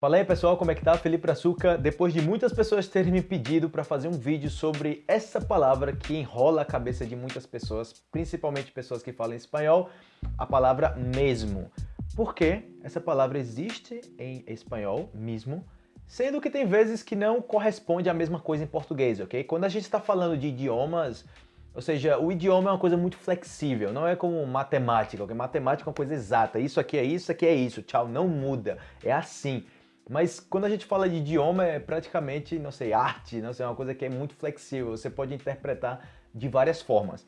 Fala aí pessoal, como é que tá? Felipe Brazuca. Depois de muitas pessoas terem me pedido para fazer um vídeo sobre essa palavra que enrola a cabeça de muitas pessoas, principalmente pessoas que falam espanhol, a palavra mesmo. Por que essa palavra existe em espanhol, mesmo, sendo que tem vezes que não corresponde à mesma coisa em português, ok? Quando a gente está falando de idiomas, ou seja, o idioma é uma coisa muito flexível, não é como matemática, ok? Matemática é uma coisa exata, isso aqui é isso, isso aqui é isso, tchau, não muda, é assim. Mas quando a gente fala de idioma, é praticamente, não sei, arte, não sei, é uma coisa que é muito flexível, você pode interpretar de várias formas.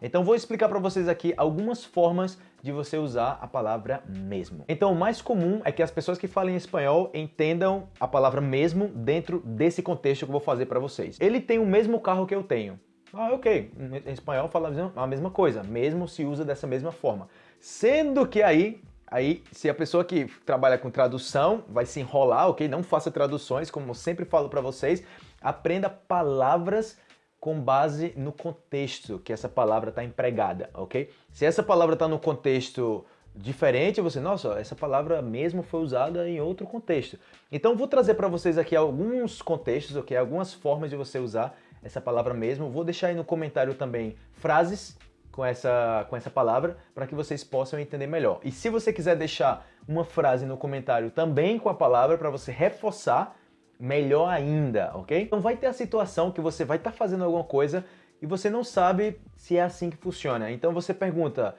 Então vou explicar para vocês aqui algumas formas de você usar a palavra mesmo. Então o mais comum é que as pessoas que falam espanhol entendam a palavra mesmo dentro desse contexto que eu vou fazer para vocês. Ele tem o mesmo carro que eu tenho. Ah, ok. Em espanhol fala a mesma coisa, mesmo se usa dessa mesma forma. Sendo que aí Aí, se a pessoa que trabalha com tradução vai se enrolar, ok? Não faça traduções, como eu sempre falo para vocês. Aprenda palavras com base no contexto que essa palavra está empregada, ok? Se essa palavra está no contexto diferente, você, nossa, essa palavra mesmo foi usada em outro contexto. Então, vou trazer para vocês aqui alguns contextos, ok? Algumas formas de você usar essa palavra mesmo. Vou deixar aí no comentário também frases com essa, com essa palavra para que vocês possam entender melhor. E se você quiser deixar uma frase no comentário também com a palavra para você reforçar, melhor ainda, ok? Então vai ter a situação que você vai estar tá fazendo alguma coisa e você não sabe se é assim que funciona. Então você pergunta,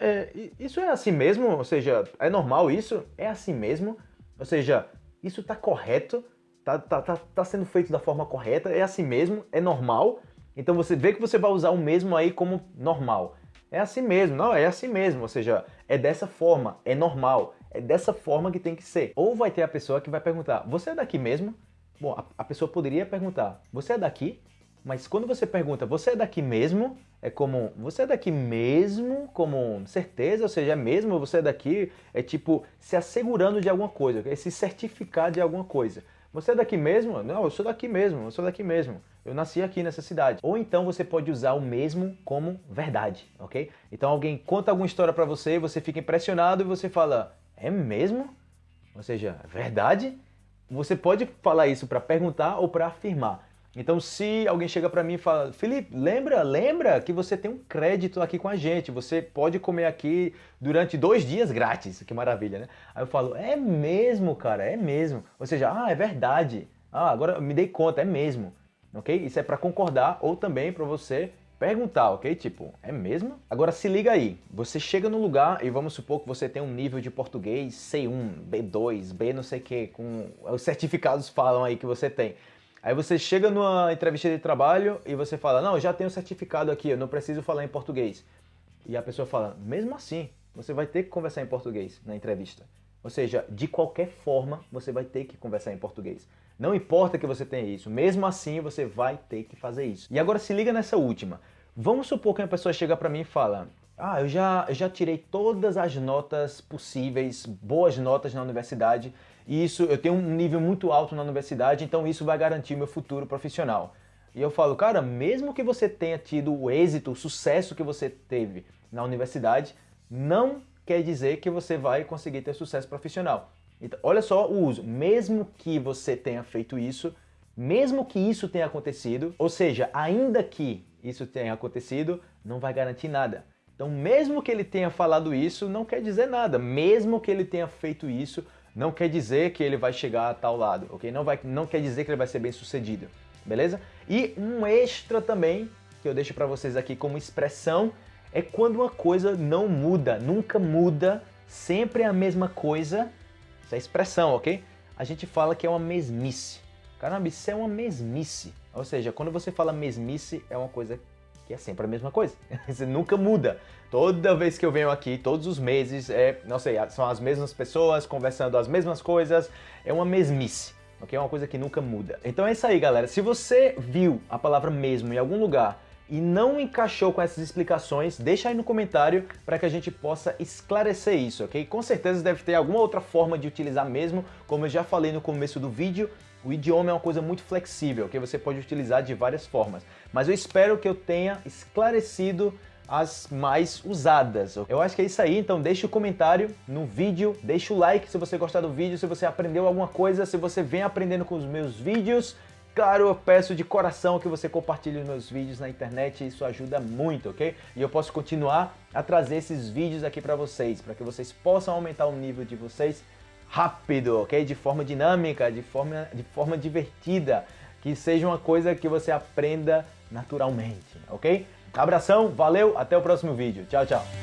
é, isso é assim mesmo? Ou seja, é normal isso? É assim mesmo? Ou seja, isso está correto? Está tá, tá, tá sendo feito da forma correta? É assim mesmo? É normal? Então você vê que você vai usar o mesmo aí como normal. É assim mesmo, não, é assim mesmo, ou seja, é dessa forma, é normal, é dessa forma que tem que ser. Ou vai ter a pessoa que vai perguntar, você é daqui mesmo? Bom, a, a pessoa poderia perguntar, você é daqui? Mas quando você pergunta, você é daqui mesmo? É como, você é daqui mesmo? Como certeza, ou seja, é mesmo, você é daqui? É tipo, se assegurando de alguma coisa, é se certificar de alguma coisa. Você é daqui mesmo? Não, eu sou daqui mesmo, eu sou daqui mesmo. Eu nasci aqui nessa cidade. Ou então você pode usar o mesmo como verdade, ok? Então alguém conta alguma história para você, você fica impressionado e você fala, é mesmo? Ou seja, verdade? Você pode falar isso para perguntar ou para afirmar. Então, se alguém chega para mim e fala, Felipe, lembra, lembra que você tem um crédito aqui com a gente, você pode comer aqui durante dois dias grátis, que maravilha, né? Aí eu falo, é mesmo, cara, é mesmo. Ou seja, ah, é verdade. Ah, agora me dei conta, é mesmo. Ok? Isso é para concordar ou também para você perguntar, ok? Tipo, é mesmo? Agora se liga aí, você chega no lugar e vamos supor que você tem um nível de português C1, B2, B não sei o que, com os certificados falam aí que você tem. Aí você chega numa entrevista de trabalho e você fala, não, já tenho certificado aqui, eu não preciso falar em português. E a pessoa fala, mesmo assim, você vai ter que conversar em português na entrevista. Ou seja, de qualquer forma, você vai ter que conversar em português. Não importa que você tenha isso, mesmo assim você vai ter que fazer isso. E agora se liga nessa última. Vamos supor que uma pessoa chega para mim e fala, ah, eu já, eu já tirei todas as notas possíveis, boas notas na universidade, e isso, eu tenho um nível muito alto na universidade, então isso vai garantir meu futuro profissional. E eu falo, cara, mesmo que você tenha tido o êxito, o sucesso que você teve na universidade, não quer dizer que você vai conseguir ter sucesso profissional. Então, olha só o uso. Mesmo que você tenha feito isso, mesmo que isso tenha acontecido, ou seja, ainda que isso tenha acontecido, não vai garantir nada. Então, mesmo que ele tenha falado isso, não quer dizer nada. Mesmo que ele tenha feito isso, não quer dizer que ele vai chegar a tal lado, ok? Não, vai, não quer dizer que ele vai ser bem sucedido, beleza? E um extra também, que eu deixo para vocês aqui como expressão, é quando uma coisa não muda, nunca muda, sempre é a mesma coisa, essa é expressão, ok? A gente fala que é uma mesmice. Caramba, isso é uma mesmice. Ou seja, quando você fala mesmice, é uma coisa que é sempre a mesma coisa. Você nunca muda. Toda vez que eu venho aqui, todos os meses, é, não sei, são as mesmas pessoas conversando as mesmas coisas, é uma mesmice. Ok? É uma coisa que nunca muda. Então é isso aí, galera. Se você viu a palavra mesmo em algum lugar e não encaixou com essas explicações, deixa aí no comentário para que a gente possa esclarecer isso, ok? Com certeza deve ter alguma outra forma de utilizar mesmo, como eu já falei no começo do vídeo, o idioma é uma coisa muito flexível, que você pode utilizar de várias formas. Mas eu espero que eu tenha esclarecido as mais usadas. Eu acho que é isso aí, então deixa o comentário no vídeo, deixa o like se você gostar do vídeo, se você aprendeu alguma coisa, se você vem aprendendo com os meus vídeos. Claro, eu peço de coração que você compartilhe os meus vídeos na internet, isso ajuda muito, ok? E eu posso continuar a trazer esses vídeos aqui para vocês, para que vocês possam aumentar o nível de vocês rápido, ok? De forma dinâmica, de forma, de forma divertida, que seja uma coisa que você aprenda naturalmente, ok? Abração, valeu, até o próximo vídeo. Tchau, tchau.